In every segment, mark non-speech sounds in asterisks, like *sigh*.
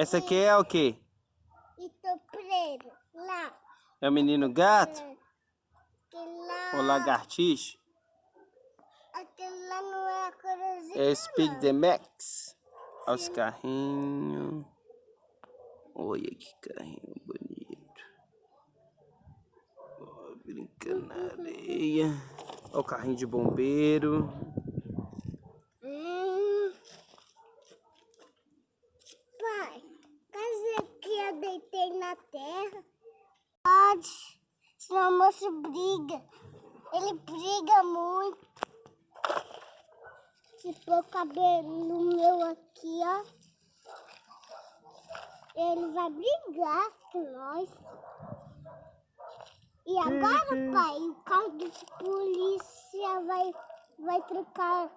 Essa aqui é o quê? Itopreiro. Lá. É o menino gato? Lá. Ou lagartixa? Aquele lá não é a corozinha. É Speed the Max. Olha os carrinhos. Olha que carrinho bonito. Ó, brincando na areia. Olha o carrinho de bombeiro. Hum. Pai, casa que eu deitei na terra. Pode. Senão o moço briga. Ele briga muito. Se pôr o cabelo meu aqui, ó. Ele vai brigar com nós. E agora, pai, o carro de polícia vai, vai trocar.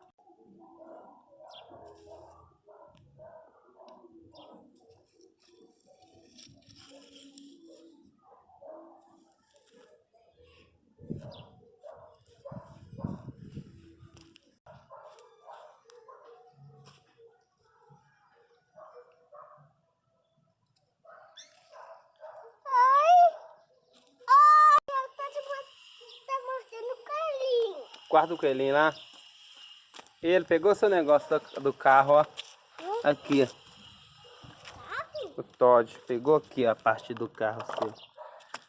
Ai! Ai, eu tô te mo- tá mordendo o carinho. Guarda o coelhinho lá. Ele pegou seu negócio do, do carro, ó. Aqui, ó. O Todd pegou aqui a parte do carro seu.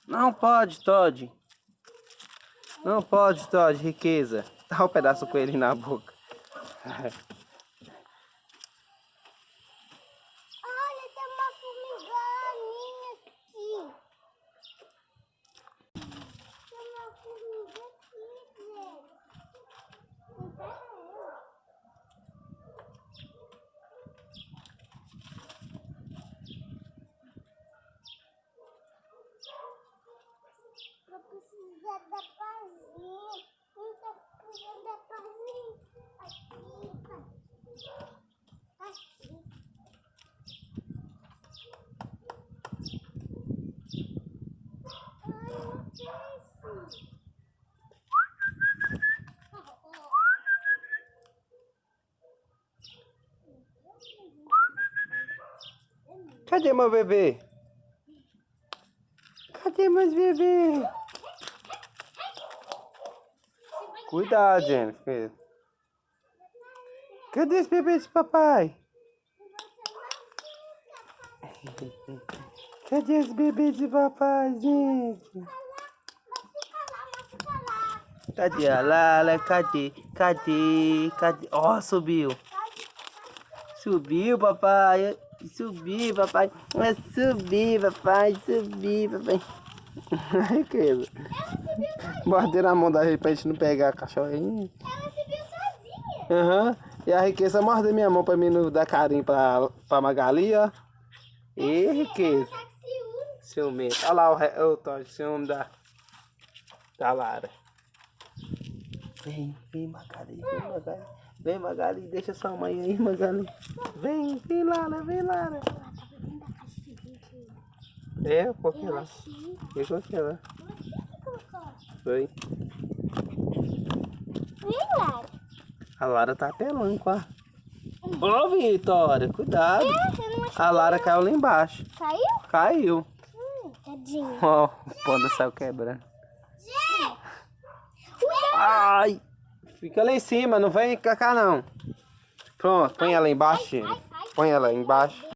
Não pode, Todd. Não pode, Todd, riqueza. Dá um pedaço com na boca. *laughs* Olha, tem uma formiganinha aqui. Tem uma formiga aqui, gente. Não pega ela. Vou precisar da pazinha. Não tô precisando da pazinha. Aqui, pai. Aqui. Ai, não desce. Cadê meu bebê? Cadê meus bebês? Cuidado, Jennifer. Cadê os bebês de papai? *laughs* Cadê os bebês de papai, gente? Cadê a Lala? Cadê? Cadê? Cadê? Ó, subiu. Subiu, papai. Subiu, papai. Vai subir, papai. Subir, papai. Ai, que Morder na mão da gente pra gente não pegar a cachorrinha. Ela subiu sozinha. Aham. E a riqueza morde minha mão pra mim não dar carinho pra, pra Magali, ó. E riqueza. Tá com ciúme. Ciumento. Olha lá o, re... o Todd, ciúme da, da Lara. Vem, vem Magali, vem Magali. Vem Magali, deixa sua mãe aí, Magali. Vem, vem Lara, vem Lara. É, Eu lá. aqui lá. Que colocou. Foi. Vem, Lara. A Lara tá apelando, quá. Ô, Vitória, cuidado. Achou? A Lara caiu lá embaixo. Caiu? Caiu. Hum, tadinho. Ó, o panda saiu quebrando. Ai! Fica lá em cima, não vem cá, cá não. Pronto, põe ela embaixo. Põe ela embaixo.